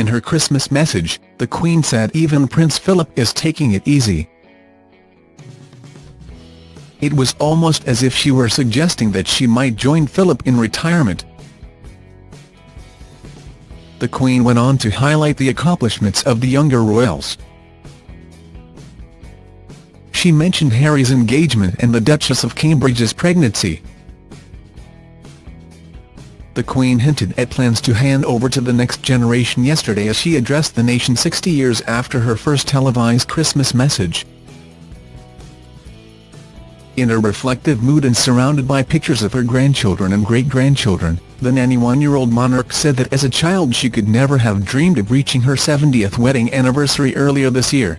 In her Christmas message, the Queen said even Prince Philip is taking it easy. It was almost as if she were suggesting that she might join Philip in retirement. The Queen went on to highlight the accomplishments of the younger royals. She mentioned Harry's engagement and the Duchess of Cambridge's pregnancy. The Queen hinted at plans to hand over to the next generation yesterday as she addressed the nation 60 years after her first televised Christmas message. In a reflective mood and surrounded by pictures of her grandchildren and great-grandchildren, the 91-year-old monarch said that as a child she could never have dreamed of reaching her 70th wedding anniversary earlier this year.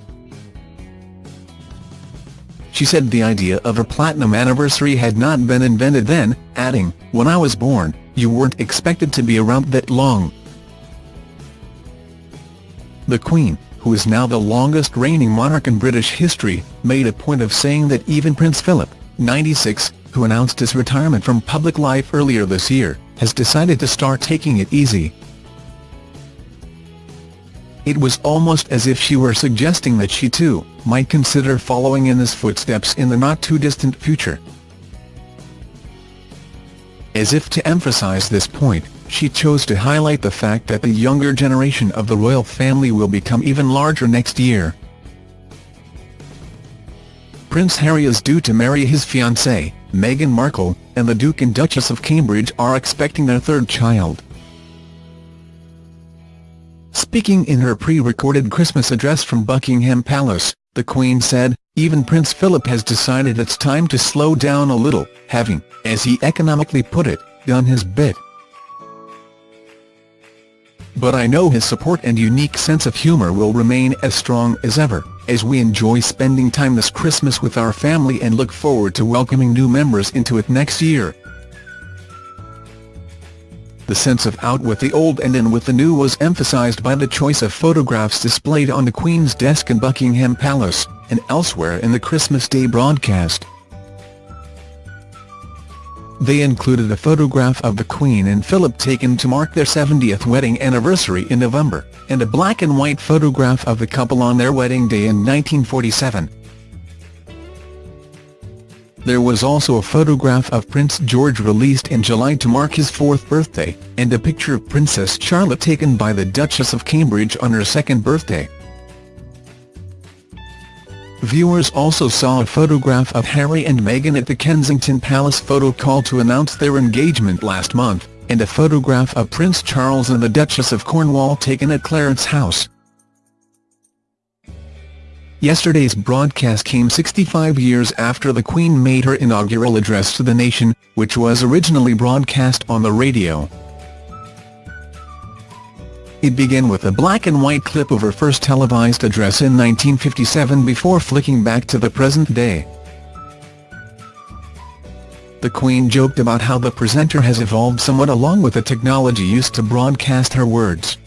She said the idea of a platinum anniversary had not been invented then, adding, When I was born, you weren't expected to be around that long. The Queen, who is now the longest reigning monarch in British history, made a point of saying that even Prince Philip, 96, who announced his retirement from public life earlier this year, has decided to start taking it easy. It was almost as if she were suggesting that she too, might consider following in his footsteps in the not-too-distant future. As if to emphasize this point, she chose to highlight the fact that the younger generation of the royal family will become even larger next year. Prince Harry is due to marry his fiancée, Meghan Markle, and the Duke and Duchess of Cambridge are expecting their third child. Speaking in her pre-recorded Christmas address from Buckingham Palace, the Queen said, even Prince Philip has decided it's time to slow down a little, having, as he economically put it, done his bit. But I know his support and unique sense of humour will remain as strong as ever, as we enjoy spending time this Christmas with our family and look forward to welcoming new members into it next year. The sense of out with the old and in with the new was emphasised by the choice of photographs displayed on the Queen's desk in Buckingham Palace, and elsewhere in the Christmas Day broadcast. They included a photograph of the Queen and Philip taken to mark their 70th wedding anniversary in November, and a black and white photograph of the couple on their wedding day in 1947. There was also a photograph of Prince George released in July to mark his fourth birthday, and a picture of Princess Charlotte taken by the Duchess of Cambridge on her second birthday. Viewers also saw a photograph of Harry and Meghan at the Kensington Palace photo call to announce their engagement last month, and a photograph of Prince Charles and the Duchess of Cornwall taken at Clarence House. Yesterday's broadcast came 65 years after the Queen made her inaugural address to the nation, which was originally broadcast on the radio. It began with a black-and-white clip of her first televised address in 1957 before flicking back to the present day. The Queen joked about how the presenter has evolved somewhat along with the technology used to broadcast her words.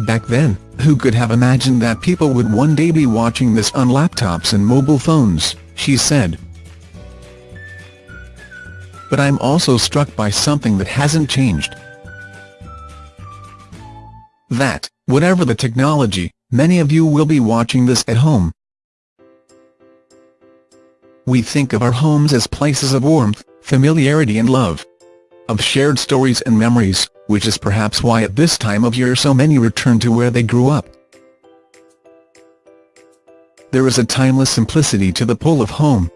Back then, who could have imagined that people would one day be watching this on laptops and mobile phones, she said. But I'm also struck by something that hasn't changed. That, whatever the technology, many of you will be watching this at home. We think of our homes as places of warmth, familiarity and love. Of shared stories and memories, which is perhaps why at this time of year so many return to where they grew up. There is a timeless simplicity to the pull of home.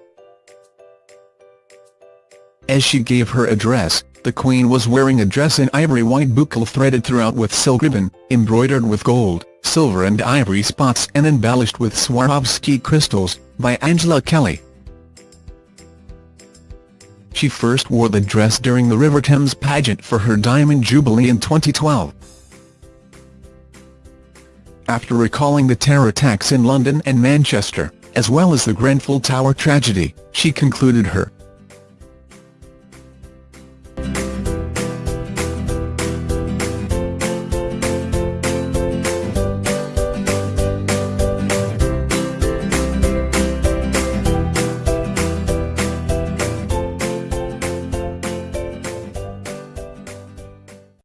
As she gave her address, the Queen was wearing a dress in ivory white boucle threaded throughout with silk ribbon, embroidered with gold, silver and ivory spots and embellished with Swarovski crystals, by Angela Kelly. She first wore the dress during the River Thames pageant for her Diamond Jubilee in 2012. After recalling the terror attacks in London and Manchester, as well as the Grenfell Tower tragedy, she concluded her